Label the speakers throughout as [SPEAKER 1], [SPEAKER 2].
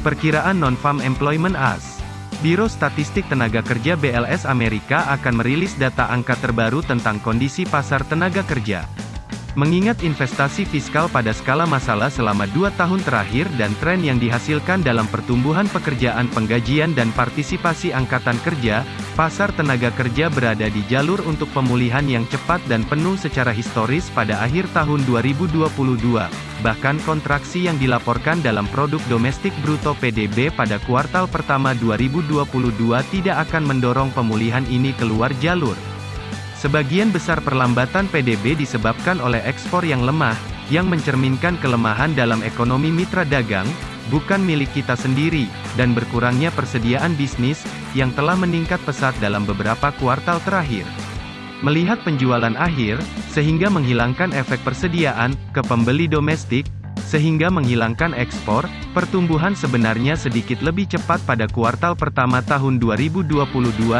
[SPEAKER 1] Perkiraan Non-Farm Employment AS Biro Statistik Tenaga Kerja BLS Amerika akan merilis data angka terbaru tentang kondisi pasar tenaga kerja. Mengingat investasi fiskal pada skala masalah selama dua tahun terakhir dan tren yang dihasilkan dalam pertumbuhan pekerjaan penggajian dan partisipasi angkatan kerja, pasar tenaga kerja berada di jalur untuk pemulihan yang cepat dan penuh secara historis pada akhir tahun 2022. Bahkan kontraksi yang dilaporkan dalam produk domestik bruto PDB pada kuartal pertama 2022 tidak akan mendorong pemulihan ini keluar jalur. Sebagian besar perlambatan PDB disebabkan oleh ekspor yang lemah, yang mencerminkan kelemahan dalam ekonomi mitra dagang, bukan milik kita sendiri, dan berkurangnya persediaan bisnis, yang telah meningkat pesat dalam beberapa kuartal terakhir. Melihat penjualan akhir, sehingga menghilangkan efek persediaan, ke pembeli domestik, sehingga menghilangkan ekspor, pertumbuhan sebenarnya sedikit lebih cepat pada kuartal pertama tahun 2022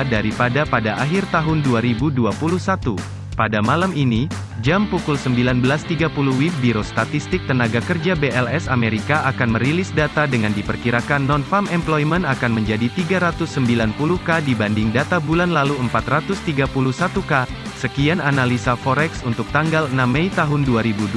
[SPEAKER 1] daripada pada akhir tahun 2021. Pada malam ini, jam pukul 19.30 WIB Biro Statistik Tenaga Kerja BLS Amerika akan merilis data dengan diperkirakan non-farm employment akan menjadi 390K dibanding data bulan lalu 431K, Sekian analisa forex untuk tanggal 6 Mei tahun 2022.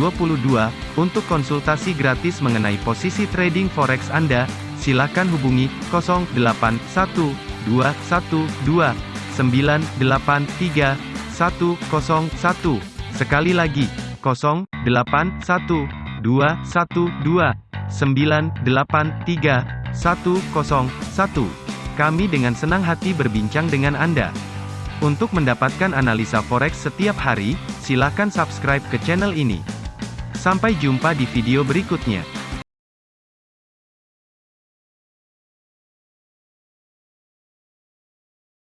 [SPEAKER 1] Untuk konsultasi gratis mengenai posisi trading forex Anda, silakan hubungi 081212983101. Sekali lagi, 081212983101. Kami dengan senang hati berbincang dengan Anda. Untuk mendapatkan analisa forex setiap hari, silakan subscribe ke channel ini. Sampai jumpa di video berikutnya.